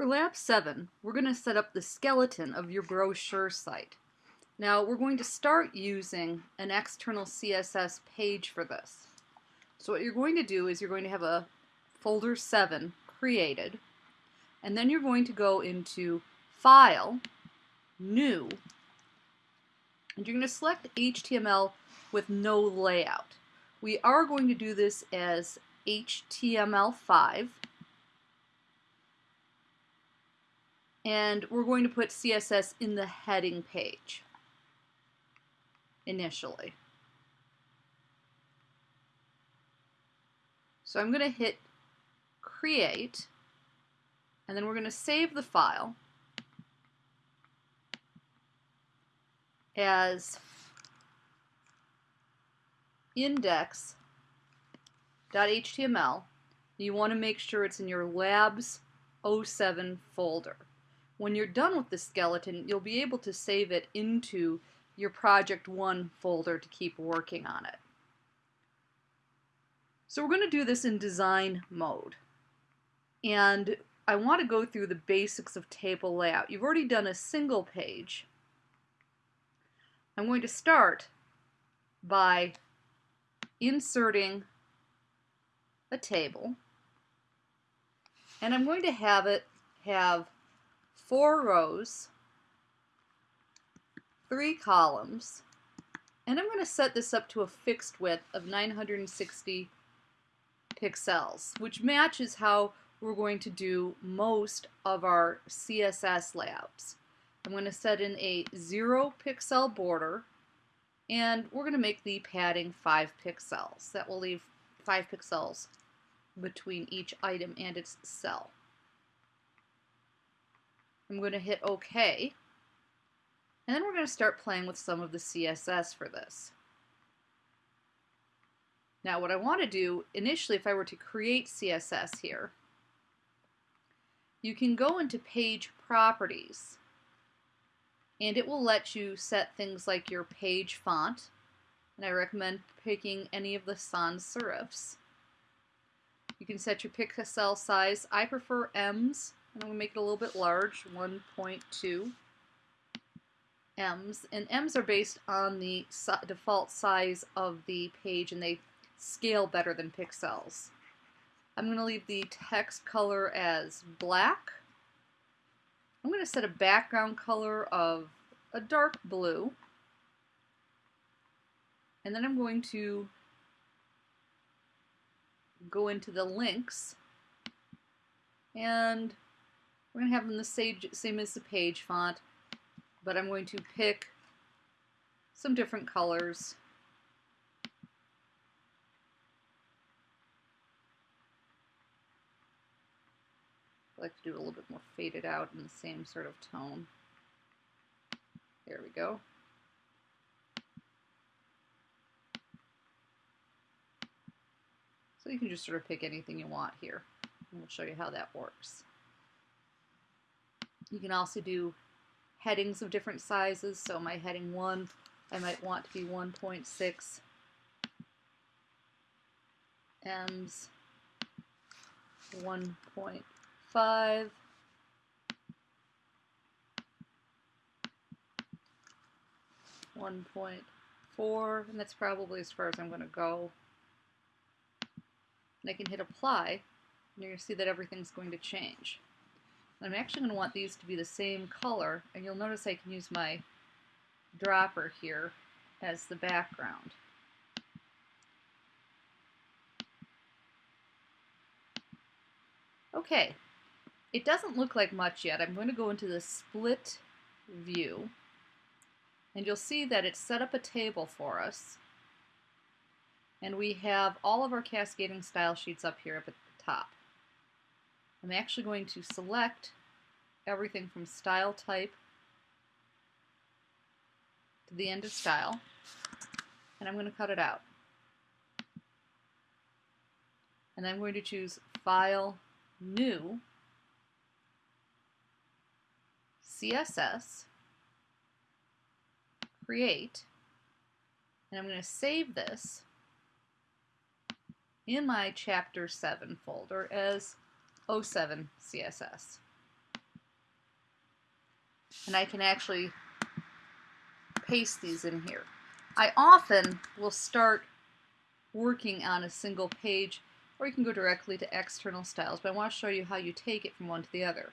For Lab 7, we're going to set up the skeleton of your brochure site. Now, we're going to start using an external CSS page for this. So what you're going to do is you're going to have a folder 7 created, and then you're going to go into File, New, and you're going to select HTML with no layout. We are going to do this as HTML5, and we're going to put CSS in the heading page initially. So I'm going to hit create and then we're going to save the file as index.html. You want to make sure it's in your labs 07 folder. When you're done with the skeleton, you'll be able to save it into your Project 1 folder to keep working on it. So we're going to do this in design mode. And I want to go through the basics of table layout. You've already done a single page. I'm going to start by inserting a table. And I'm going to have it have four rows, three columns, and I'm going to set this up to a fixed width of 960 pixels, which matches how we're going to do most of our CSS layouts. I'm going to set in a zero pixel border and we're going to make the padding 5 pixels. That will leave 5 pixels between each item and its cell. I'm going to hit OK. And then we're going to start playing with some of the CSS for this. Now what I want to do, initially if I were to create CSS here, you can go into page properties and it will let you set things like your page font and I recommend picking any of the sans serifs. You can set your pixel size. I prefer ems I'm going to make it a little bit large, 1.2 ems. And ems are based on the default size of the page and they scale better than pixels. I'm going to leave the text color as black. I'm going to set a background color of a dark blue. And then I'm going to go into the links and we're going to have them the same, same as the page font, but I'm going to pick some different colors. I like to do a little bit more faded out in the same sort of tone. There we go. So you can just sort of pick anything you want here. And we'll show you how that works. You can also do headings of different sizes. So my heading 1, I might want to be 1.6 ems 1.5 1.4 and that's probably as far as I'm going to go. And I can hit apply and to see that everything's going to change. I'm actually going to want these to be the same color, and you'll notice I can use my dropper here as the background. Okay, it doesn't look like much yet. I'm going to go into the split view, and you'll see that it set up a table for us. And we have all of our cascading style sheets up here up at the top. I'm actually going to select everything from style type to the end of style and I'm going to cut it out. And I'm going to choose File, New, CSS, Create, and I'm going to save this in my Chapter 7 folder as 07 CSS. and I can actually paste these in here. I often will start working on a single page or you can go directly to external styles, but I want to show you how you take it from one to the other.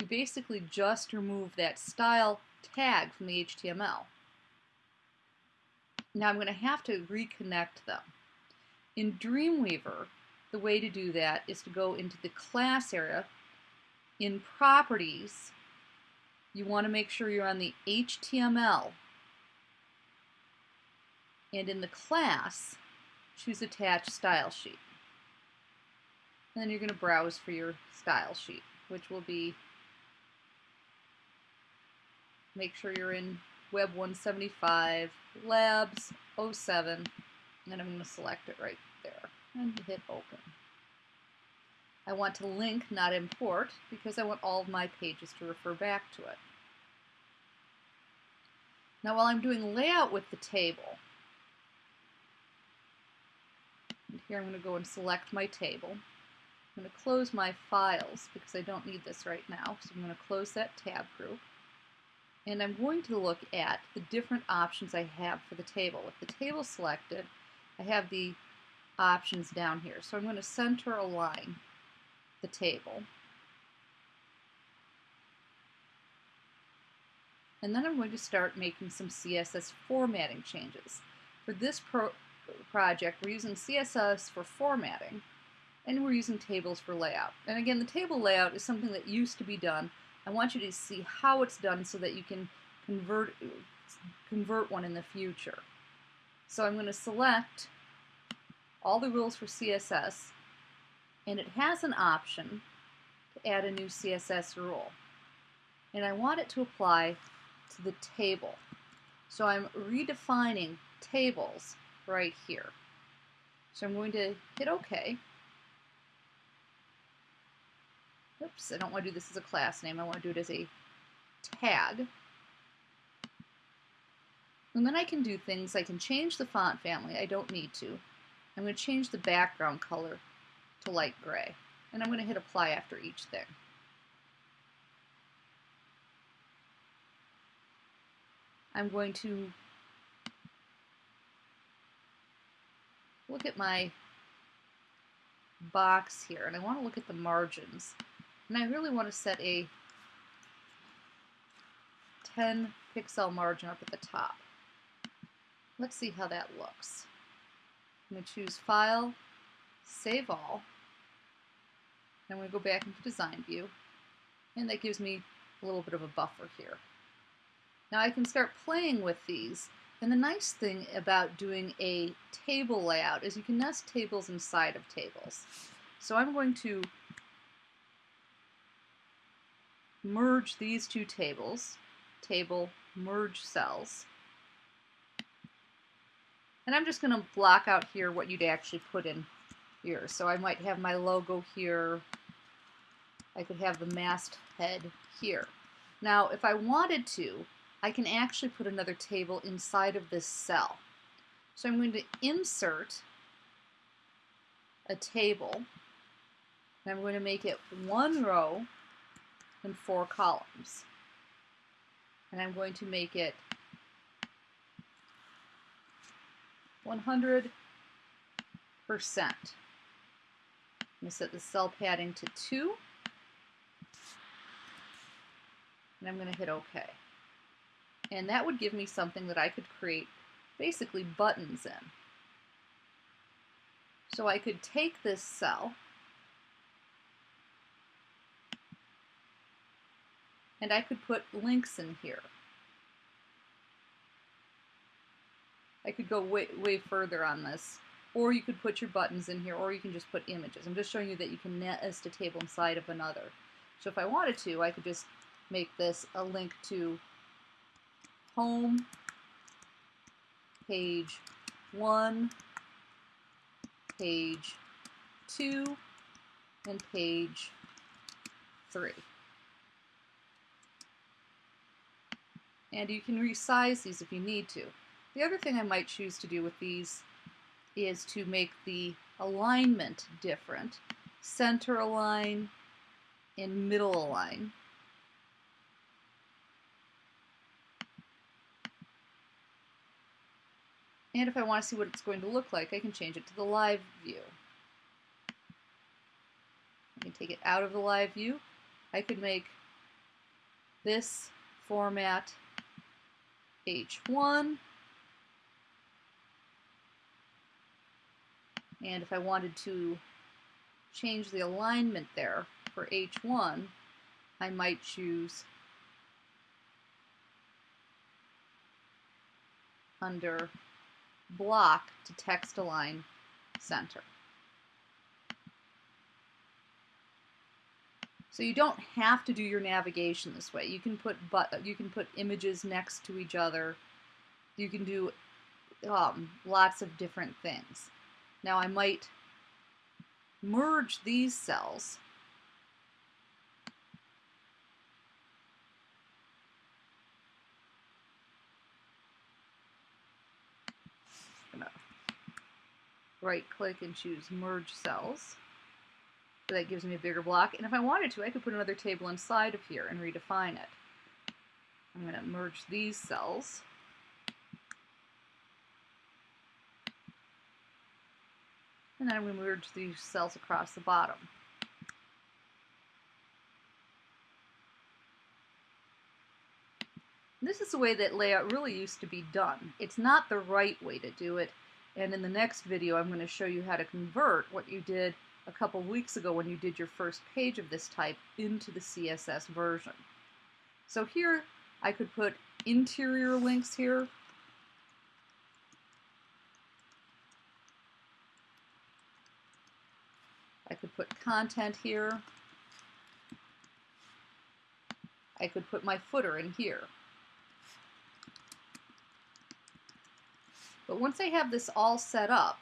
You basically just remove that style tag from the HTML. Now I'm going to have to reconnect them. In Dreamweaver, the way to do that is to go into the class area. In Properties, you want to make sure you're on the HTML. And in the class, choose Attach Style Sheet. And then you're going to browse for your style sheet, which will be, make sure you're in Web 175, Labs 07, and I'm going to select it right and hit open. I want to link, not import, because I want all of my pages to refer back to it. Now while I'm doing layout with the table, here I'm going to go and select my table. I'm going to close my files because I don't need this right now, so I'm going to close that tab group and I'm going to look at the different options I have for the table. With the table selected, I have the options down here. So I'm going to center align the table. And then I'm going to start making some CSS formatting changes. For this pro project, we're using CSS for formatting, and we're using tables for layout. And again, the table layout is something that used to be done I want you to see how it's done so that you can convert, convert one in the future. So I'm going to select all the rules for CSS, and it has an option to add a new CSS rule. And I want it to apply to the table. So I'm redefining tables right here. So I'm going to hit OK. Oops, I don't want to do this as a class name. I want to do it as a tag. And then I can do things, I can change the font family. I don't need to. I'm going to change the background color to light gray. And I'm going to hit apply after each thing. I'm going to look at my box here, and I want to look at the margins. And I really want to set a 10 pixel margin up at the top. Let's see how that looks. I'm going to choose File, Save All. and I'm going to go back into Design View, and that gives me a little bit of a buffer here. Now I can start playing with these, and the nice thing about doing a table layout is you can nest tables inside of tables. So I'm going to merge these two tables, table merge cells. And I'm just going to block out here what you'd actually put in here. So I might have my logo here. I could have the mast head here. Now, if I wanted to, I can actually put another table inside of this cell. So I'm going to insert a table, and I'm going to make it one row and four columns. And I'm going to make it 100%. I'm going to set the cell padding to 2. And I'm going to hit OK. And that would give me something that I could create basically buttons in. So I could take this cell and I could put links in here. I could go way, way further on this. Or you could put your buttons in here, or you can just put images. I'm just showing you that you can nest a table inside of another. So if I wanted to, I could just make this a link to home, page 1, page 2, and page 3. and you can resize these if you need to. The other thing I might choose to do with these is to make the alignment different. Center align and middle align. And if I want to see what it's going to look like, I can change it to the live view. I can take it out of the live view. I could make this format H1 And if I wanted to change the alignment there for H1, I might choose under block to text align center. So you don't have to do your navigation this way. You can put but you can put images next to each other. You can do um, lots of different things. Now I might merge these cells right click and choose merge cells. So that gives me a bigger block. And if I wanted to, I could put another table inside of here and redefine it. I'm going to merge these cells. And then to merge these cells across the bottom. This is the way that layout really used to be done. It's not the right way to do it. And in the next video, I'm going to show you how to convert what you did a couple weeks ago when you did your first page of this type into the CSS version. So here, I could put interior links here. I could put content here. I could put my footer in here. But once I have this all set up,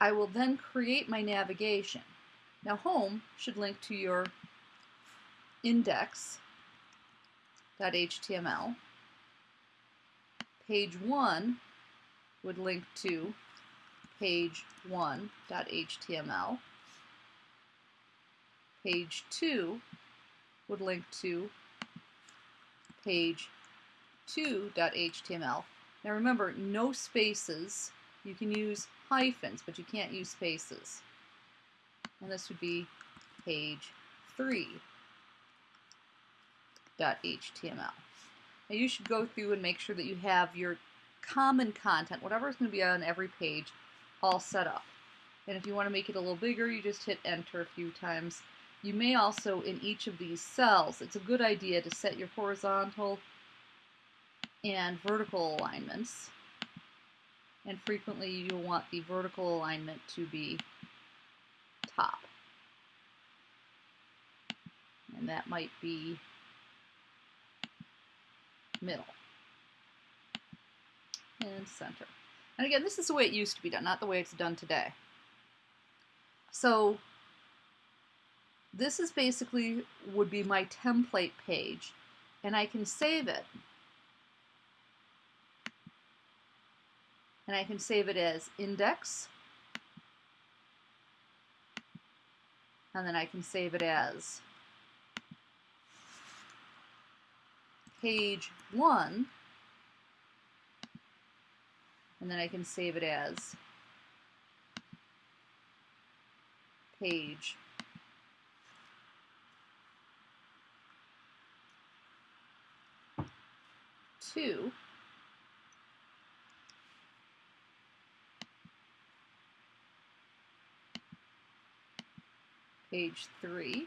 I will then create my navigation. Now home should link to your index.html. Page 1 would link to page 1.html. Page 2 would link to page 2.html. Now remember, no spaces. You can use hyphens, but you can't use spaces. And this would be page 3.html. Now you should go through and make sure that you have your common content, whatever is going to be on every page, all set up. And if you want to make it a little bigger, you just hit enter a few times. You may also, in each of these cells, it's a good idea to set your horizontal and vertical alignments. And frequently you'll want the vertical alignment to be top. And that might be middle and center. And again, this is the way it used to be done, not the way it's done today. So this is basically would be my template page and I can save it. And I can save it as index. And then I can save it as page 1 and then I can save it as page two page 3.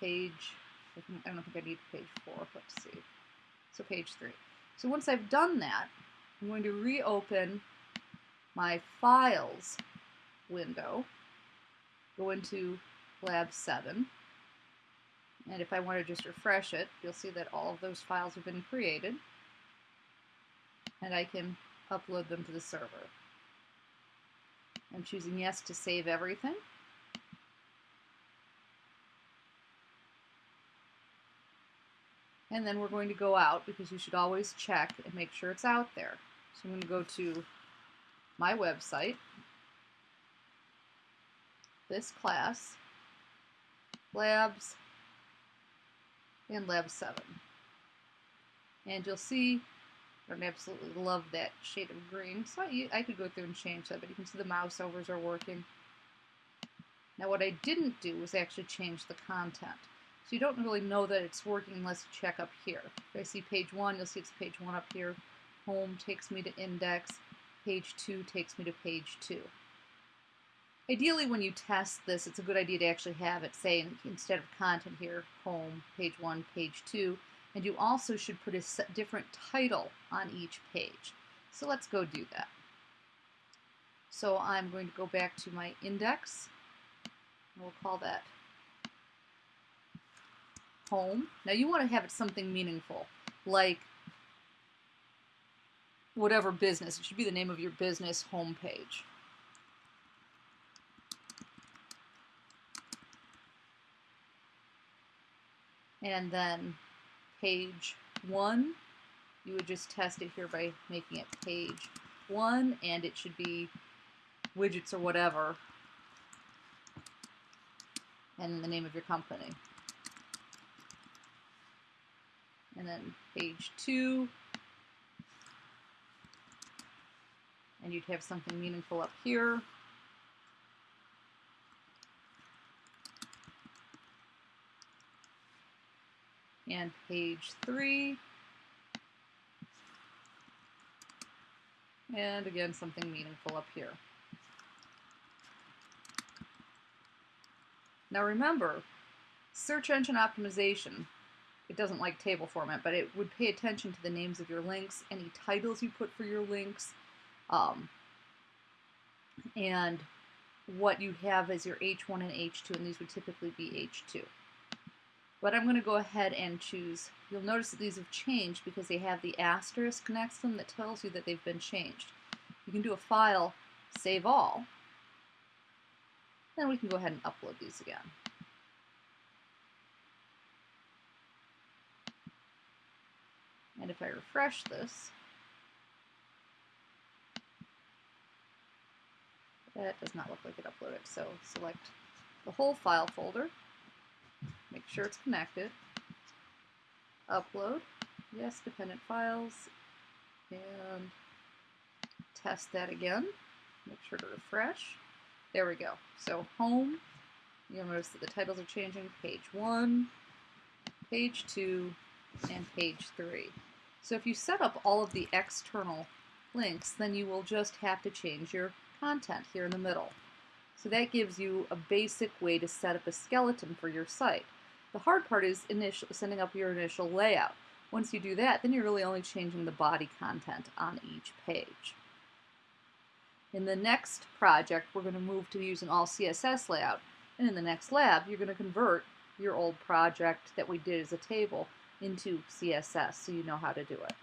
Page, I don't think I need page 4, let's see. So page 3. So once I've done that, I'm going to reopen my files window, go into lab 7, and if I want to just refresh it, you'll see that all of those files have been created. And I can upload them to the server. I'm choosing yes to save everything. And then we're going to go out because you should always check and make sure it's out there. So I'm going to go to my website this class, labs, and lab 7. And you'll see, I absolutely love that shade of green, so I, I could go through and change that, but you can see the mouse overs are working. Now what I didn't do was actually change the content. So you don't really know that it's working unless you check up here. If I see page 1, you'll see it's page 1 up here. Home takes me to index. Page 2 takes me to page 2. Ideally, when you test this, it's a good idea to actually have it say, instead of content here, home, page 1, page 2, and you also should put a different title on each page. So let's go do that. So I'm going to go back to my index. We'll call that home. Now you want to have it something meaningful, like whatever business. It should be the name of your business homepage. And then page one, you would just test it here by making it page one, and it should be widgets or whatever, and the name of your company. And then page two, and you'd have something meaningful up here. and page three. And again, something meaningful up here. Now remember, search engine optimization, it doesn't like table format, but it would pay attention to the names of your links, any titles you put for your links, um, and what you have as your H1 and H2, and these would typically be H2. But I'm going to go ahead and choose, you'll notice that these have changed because they have the asterisk next to them that tells you that they've been changed. You can do a file, save all, then we can go ahead and upload these again. And if I refresh this, that does not look like it uploaded. So select the whole file folder, Make sure it's connected. Upload. Yes, dependent files. And test that again. Make sure to refresh. There we go. So home, you'll notice that the titles are changing. Page 1, page 2, and page 3. So if you set up all of the external links, then you will just have to change your content here in the middle. So that gives you a basic way to set up a skeleton for your site. The hard part is initial, setting up your initial layout. Once you do that, then you're really only changing the body content on each page. In the next project, we're going to move to using all CSS layout. And in the next lab, you're going to convert your old project that we did as a table into CSS so you know how to do it.